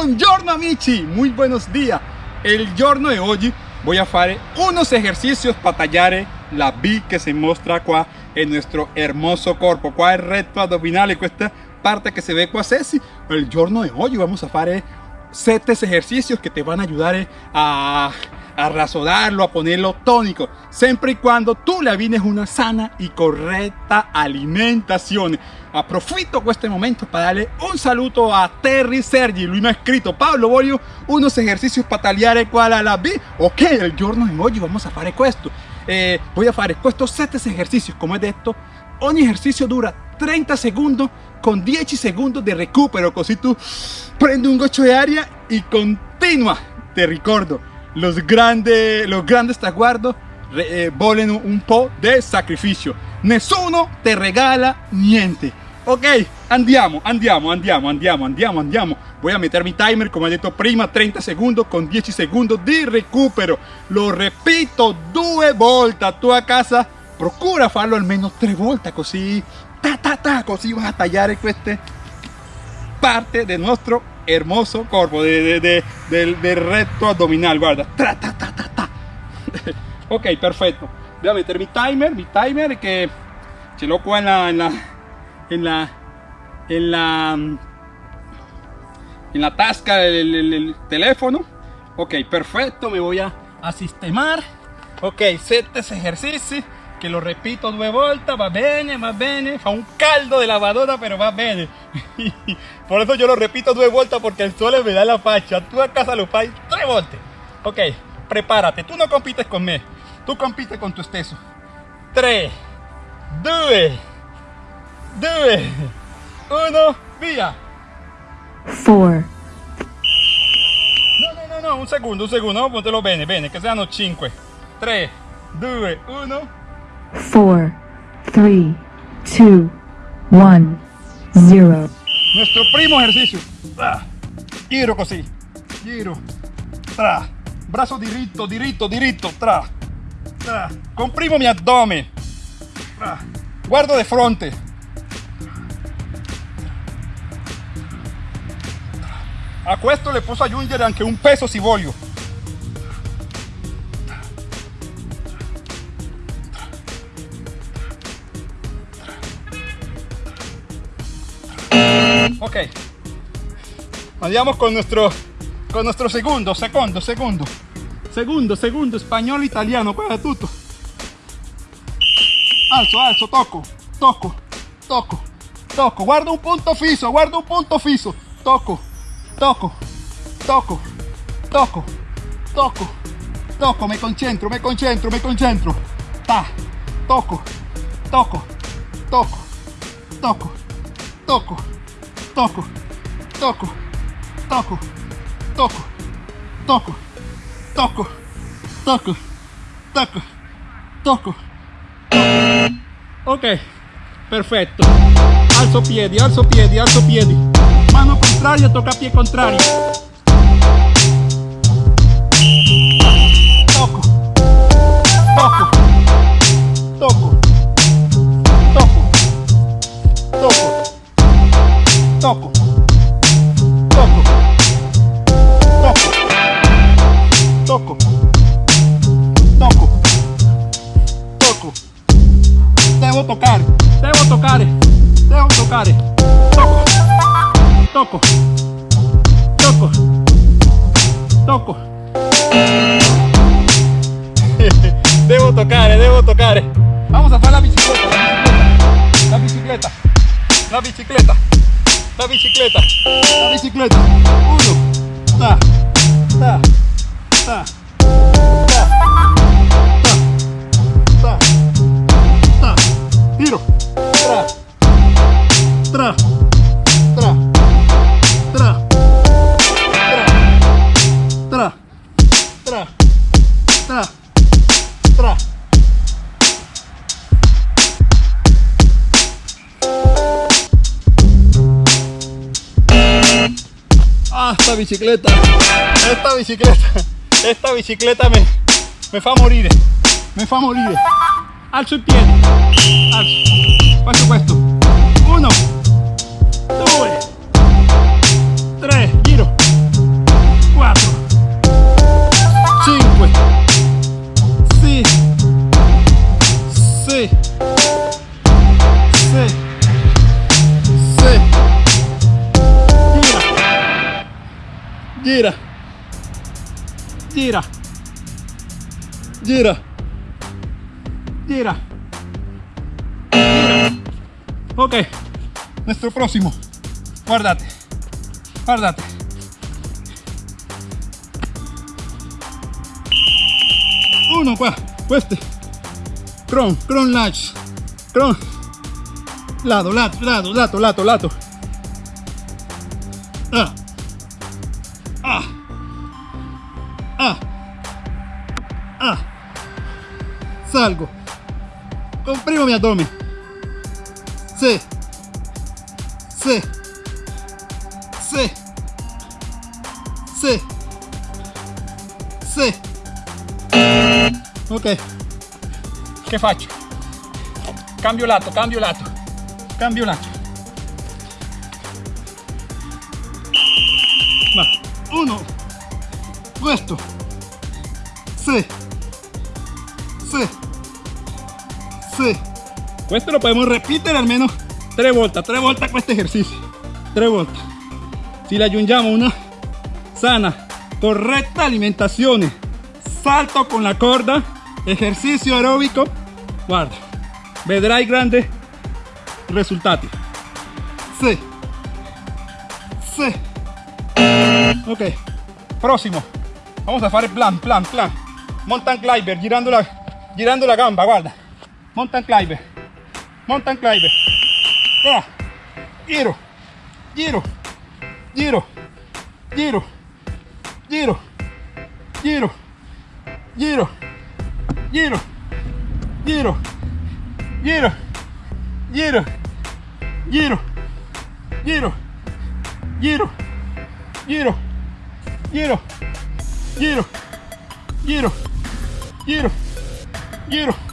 Buongiorno amici, muy buenos días. El giorno de hoy voy a hacer unos ejercicios para tallar la B que se muestra qua en nuestro hermoso cuerpo. Qua el recto abdominal y esta parte que se ve qua sessi. El giorno de hoy vamos a hacer 7 ejercicios que te van a ayudar a a razodarlo, a ponerlo tónico, siempre y cuando tú le avines una sana y correcta alimentación. Aprofito este momento para darle un saludo a Terry Sergi, Luis me ha escrito, Pablo, voy unos ejercicios para taliar cual a la B. Ok, el giorno de hoy vamos a hacer esto. Eh, voy a hacer estos 7 ejercicios, como es de esto, un ejercicio dura 30 segundos con 10 segundos de recupero, así tú prende un gocho de aria y continúa. Te recuerdo, los grandes, los grandes traguardos eh, volen un po' de sacrificio. Nessuno te regala niente. Ok, andiamo, andiamo, andiamo, andiamo, andiamo, andiamo. Voy a meter mi timer, como he dicho prima, 30 segundos con 10 segundos de recupero. Lo repito due volte. Tu a casa procura farlo almeno tre volte, così, ta ta ta, così vas a tallare queste parte de nuestro hermoso cuerpo de, de, del, recto abdominal, guarda. Tra, ta, ta, ta, ta. ok, perfecto. Voy a meter mi timer, mi timer que se lo en la, en la, en la, en la, en la tasca del, teléfono. Ok, perfecto, me voy a, a sistemar. Ok, sete ejercicio que lo repito due volte, va bene, va bene, fa un caldo de lavadora, pero va bene. Por eso yo lo repito due volte porque el sole me da la facha. Tú a casa lo fai tres volte. Ok, prepárate, tú no compites con me, tú compites con tu esteso. 3, 2, 2, 1, via. 4. No, no, no, no, un segundo, un segundo, vamos a ponerlo bene, bene, que sean 5. 3, 2, 1. 4, 3, 2, 1, 0. Nuestro primo ejercicio. Giro così. Giro. Tra. Brazo diritto, diritto, diritto. Tra. Tra. Comprimo mi addome. Tra. Guardo de fronte. A questo le posso aggiungere anche un peso si voglio. Ok. Vayamos con nuestro, con nuestro segundo, segundo, segundo. Segundo, segundo, español, italiano, para tutto. Alzo, alzo, toco, toco, toco, toco. Guardo un punto fiso, guardo un punto fiso. Toco, toco, toco, toco, toco, toco. Me concentro, me concentro, me concentro. Ta, toco, toco, toco, toco, toco toco, toco, toco, toco, toco, toco, toco, toco, toco. Ok, perfetto. Alzo piedi, alzo piedi, alzo piedi. Mano contraria, toca pie contrario. Toco, toco. toco, toco, bicicleta. La bicicleta. Uno. Ta. Ta. Ta. Ah, esta bicicleta. Esta bicicleta. Esta bicicleta me, me fa morire. Me fa morire. Alzo il piede. Alzo. Faccio questo. Uno. Due. Tre. Giro. cuatro, Cinque. Sei. Sei. Gira. Gira. Gira. Gira. Ok. Nuestro próximo. Guardate. Guardate. Uno qua. Queste. Cron, cron lunge. Cron. Lado, lato, lado, lato, lato, lato. Ah. Salgo. Comprimo mi abdomen. Sí. Sí. Sí. Sí. Sí. Ok. Che faccio? Cambio lato, cambio lato. Cambio lato. Va. Uno. Questo. Sì. Sì. Questo lo podemos repetere almeno tre volte, tre volte a questo esercizio. Tre volte. Si le aggiungiamo una sana, corretta alimentazione, salto con la corda, ejercicio aeróbico, guarda, vedrai grandi risultati. Sì. Sì. Ok, próximo. Vamos a fare plan, plan, plan. Mountain climber, girando la, girando la gamba, guarda. Mountain climber. Mountain climber. Ah. Giro, giro, giro, giro, giro, giro, giro, giro, giro, giro, giro, giro, giro, giro, giro, giro, giro, giro, giro, giro,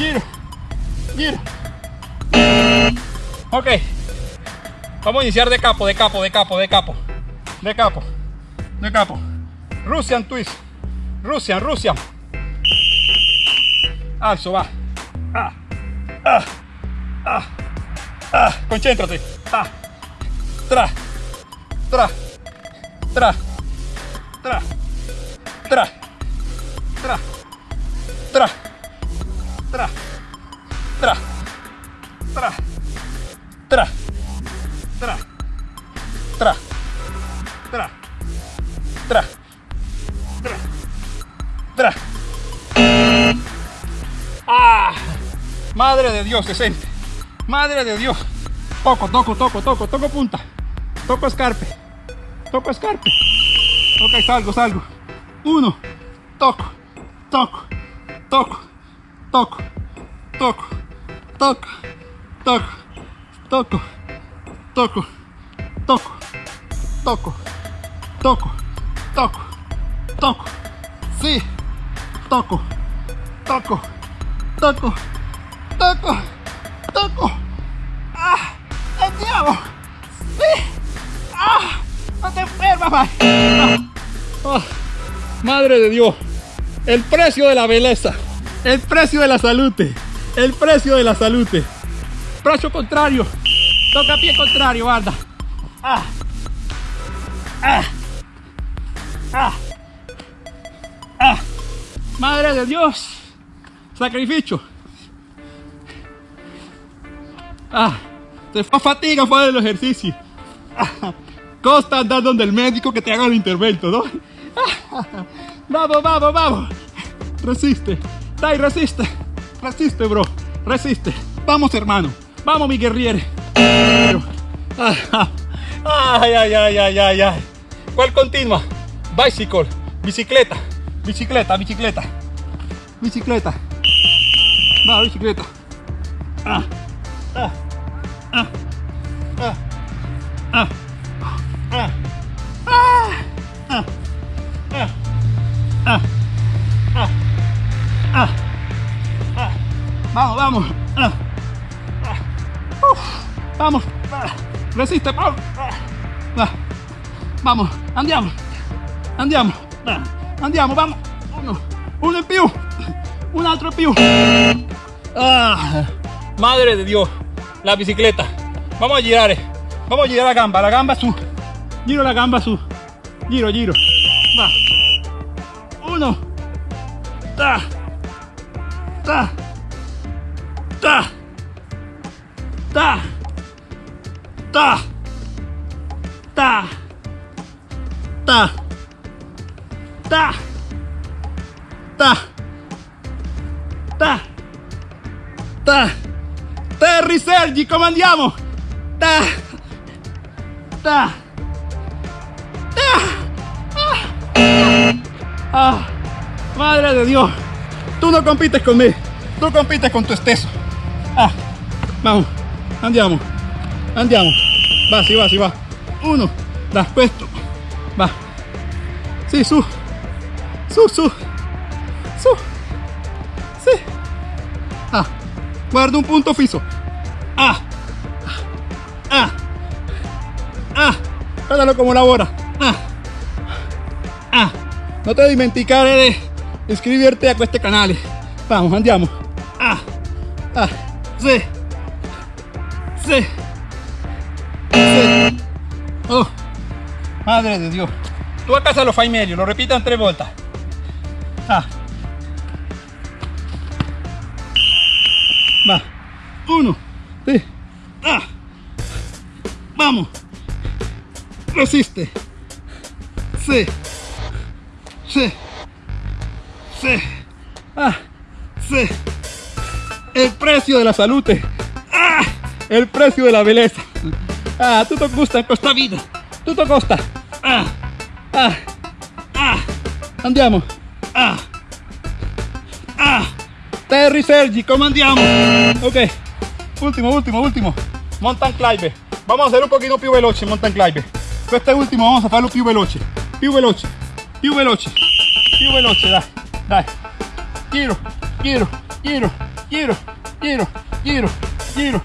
giro, giro. Ok. Vamos a iniciar de capo, de capo, de capo, de capo. De capo. De capo. Russian twist. Russian, Russian. Alzo, va. Ah. Ah. Ah. Ah. Concéntrate. Ah. Tra. Tra. Tra. Tra. Tra. Tra. Tra. Tra. Tra. Tra. Tra. Tra. Tra. Tra. Tra. Tra. Tra. Ah. Madre de Dios, se siente. Madre de Dios. Toco, toco, toco, toco, toco punta. Toco escarpe. Toco escarpe. Ok, salgo, salgo. Uno. Toco. Toco. Toco. Toco. Toco. Toco. Toco. Toco. Toco. Toco. Toco. Toco. Toco. Toco. Sí. Toco. Toco. Toco. Toco. Toco. ¡Ah! ¡Andiamo! ¡Sí! ¡Ah! ¡No te enfermas! Ah. Madre de Dios. El precio de la belleza. El precio de la salud. El precio de la salud. Brazo contrario. Toca pie contrario, guarda. Ah. Ah. Ah. Ah. Madre de Dios. Sacrificio. Ah. Se fa fatiga fue el ejercicio. Ah. Costa andar donde el médico que te haga el intervento, ¿no? Ah. Vamos, vamos, vamos. Resiste. Dai, resiste. Resiste, bro. Resiste. Vamos, hermano. Vamos, mi guerriere. Ay, ay, ay, ay, ay, ay. ¿Cuál continua? Bicycle. Bicicleta. Bicicleta, bicicleta. Bicicleta. Va, bicicleta. Ah. Ah. Ah. Ah. Ah. Ah. Ah. Ah. Ah. Vamos, vamos. Ah. Vamos. Resiste, vamos. Ah. Vamos, andiamo. Andiamo. Ah. Andiamo, vamos. Uno. Uno in più. Un altro in più. Madre de Dios, la bicicleta. Vamos a girar, vamos a girar la gamba, la gamba su. Giro la gamba su. Giro, giro. Va. Uno. Ta. Ta. Ta. Ta. Ta. Ta. Ta. Ta. Ta. Ta. Terry Sergi, come andiamo? Ta. Ta. Ta. Ah. Ah. Madre de Dios. Tú no compites conmigo. Tú compites con tu esteso. Ah. Vamos. Andiamo. Andiamo. Va, si va, si va. Uno. Da questo. Va. Sì, su. Su, su. Su. Sì. Ah. Guarda un punto fisso. Ah. Ah. Ah. Guardalo come lavora. Ah. Ah. No te dimenticare de iscribirte a este canal. Vamos, andiamo. Ah. Ah. Sí. Oh. Madre de Dios. Tú a casa lo fai meglio, lo repitan tres vueltas. Ah. Va. Uno. Sí. Ah. Vamos. Resiste. Sí. Sí. Sí. Ah. Sí. El precio de la salud. El precio de la belleza. Ah, tutto gusta questa vita. Tutto costa. Ah. Ah. Ah. Andiamo. Ah. Ah. Terry Sergi, come andiamo? Ok. Último, último, último. Mountain climb. Vamos a hacer un poquito più veloce mountain climb. Este último vamos a farlo più veloce. Più veloce. Più veloce. Più veloce, dai. Dai. Giro, giro, giro, giro, giro, giro, giro,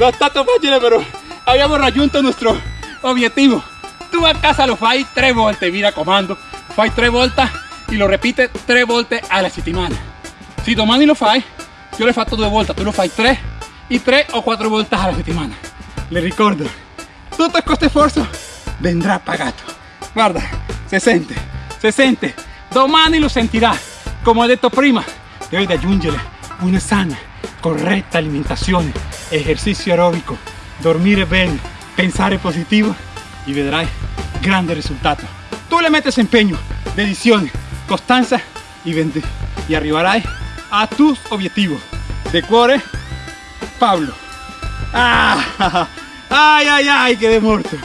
No está tan fácil, pero habíamos rayunto nuestro objetivo. Tú a casa lo fai tres volte, mira comando. Fai tres voltas y lo repite tres volte a la settimana. Si domani lo fai, yo le faccio due volte, tú lo fai tres y tres o cuatro vueltas a la settimana. Le ricordo, todo este esfuerzo vendrá pagato. Guarda, se siente, se siente. Domani lo sentirá. Como he detto prima, devi aggiungere una sana, corretta alimentazione esercizio aerobico, dormire bene, pensare positivo y vedrai grande risultato. Tú le metes empeño, dedición, constancia y, y arribarai a tus objetivos. De cuore, Pablo. Ah, ay, ay, ay, quedé muerto.